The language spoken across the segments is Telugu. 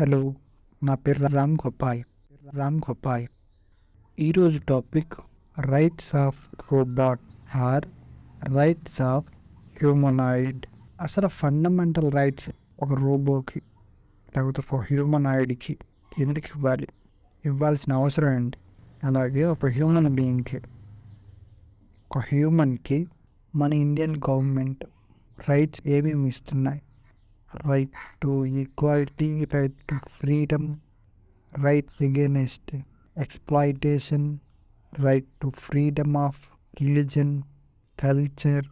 హలో నా పేరు రామ్ గోపాల్. రామ్ గోపాల్. ఈరోజు topic rights of robot or rights of humanoid. అసలు ఫండమెంటల్ రైట్స్ ఒక రోబోకి లేకపోతే ఒక హ్యూమనాయిడ్కి ఎందుకు ఇవ్వాలి? ఇవ్వాల్సిన అవసరం ఏంటి? అలాగే ఒక హ్యూమన్ బీయింగ్కి ఒక హ్యూమన్కి మన ఇండియన్ గవర్నమెంట్ రైట్స్ ఏమేమి ఇస్తున్నాయి? Right to equality right to freedom right against exploitation right to freedom of religion culture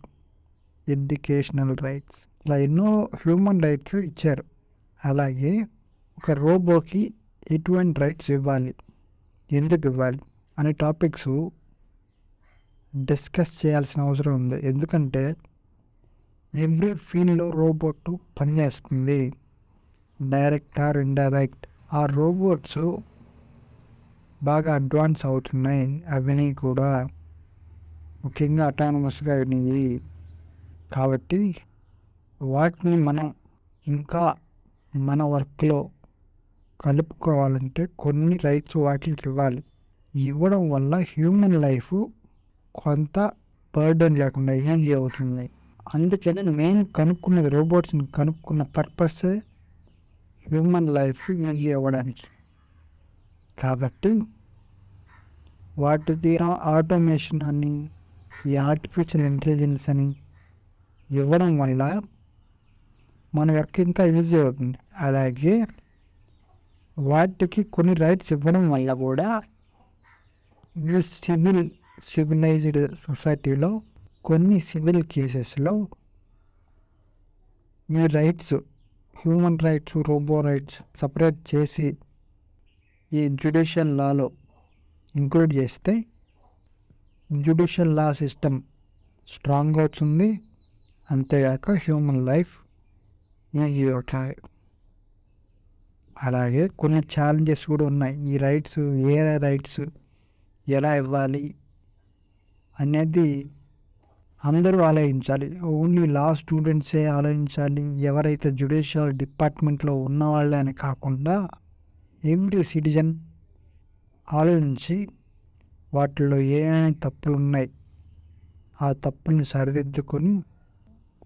educational rights ఇలా ఎన్నో హ్యూమన్ రైట్స్ ఇచ్చారు. అలాగే ఒక రోబోకి ఎటువంటి రైట్స్ ఇవ్వాలి? ఎందుకు ఇవ్వాలి? అనే టాపిక్స్ డిస్కస్ చేయాల్సిన అవసరం ఉంది. ఎందుకంటే ఎవ్రీ ఫీల్డ్లో రోబోట్ పనిచేస్తుంది డైరెక్ట్ ఆర్ ఇండైరెక్ట్ ఆ రోబోట్స్ బాగా అడ్వాన్స్ అవుతున్నాయి. అవన్నీ కూడా ముఖ్యంగా అటానమస్గా అయినాయి కాబట్టి వాటిని మనం ఇంకా మన వర్క్లో కలుపుకోవాలంటే కొన్ని రైట్స్ వాటికి ఇవ్వాలి. ఇవ్వడం వల్ల హ్యూమన్ లైఫ్ కొంత బర్డన్ లేకుండా ఈజీ అవుతుంది అందుకని మెయిన్ కనుక్కున్నది? రోబోట్స్ని కనుక్కున్న పర్పస్ హ్యూమన్ లైఫ్ ఈజీ అవ్వడానికి కాబట్టి వాటిది ఆటోమేషన్ అని ఈ ఆర్టిఫిషియల్ ఇంటెలిజెన్స్ అని ఇవ్వడం వల్ల మన యొక్క ఇంకా ఈజీ అవుతుంది. అలాగే వాటికి కొన్ని రైట్స్ ఇవ్వడం వల్ల కూడా సివిల్ సివిలైజ్డ్ సొసైటీలో కొన్ని సివిల్ కేసెస్లో మీ rights human rights robo rights separate చేసి ఈ జ్యుడిషియల్ లాలో ఇంక్లూడ్ చేస్తే జ్యుడిషియల్ లా సిస్టమ్ స్ట్రాంగ్ అవుతుంది. అంతేగాక హ్యూమన్ లైఫ్ ఈజీ అవుతాయి. అలాగే కొన్ని ఛాలెంజెస్ కూడా ఉన్నాయి. ఈ రైట్స్ ఏ రైట్స్ ఎలా ఇవ్వాలి అనేది అందరూ ఆలోచించాలి ఓన్లీ లా స్టూడెంట్సే ఆలోచించాలి ఎవరైతే జ్యుడిషియల్ డిపార్ట్మెంట్లో ఉన్నవాళ్ళే అని కాకుండా ఎవ్రీ సిటిజన్ ఆలోచించి వాటిలో ఏమేమి తప్పులు ఉన్నాయి ఆ తప్పుల్ని సరిదిద్దుకొని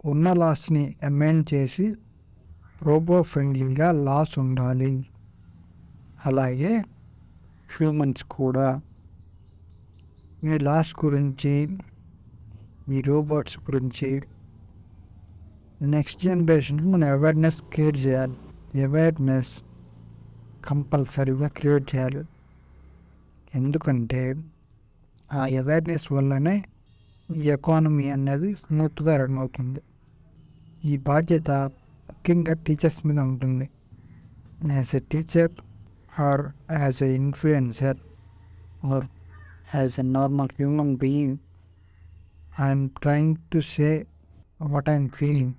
ఉన్న లాస్ని అమెండ్ చేసి రోబో ఫ్రెండ్లీగా లాస్ ఉండాలి. అలాగే హ్యూమన్స్ కూడా మీ లాస్ గురించి ఈ రోబోట్స్ గురించి. నెక్స్ట్ జనరేషన్ మనం అవేర్నెస్ క్రియేట్ చేయాలి. అవేర్నెస్ కంపల్సరీగా క్రియేట్ చేయాలి. ఎందుకంటే ఆ అవేర్నెస్ వల్లనే ఈ ఎకానమీ అనేది స్మూత్గా రన్ అవుతుంది. ఈ బాధ్యత ముఖ్యంగా టీచర్స్ మీద ఉంటుంది. As a teacher or as a influencer or as a normal human being I'm trying to say what I'm feeling.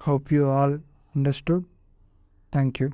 Hope you all understood. Thank you.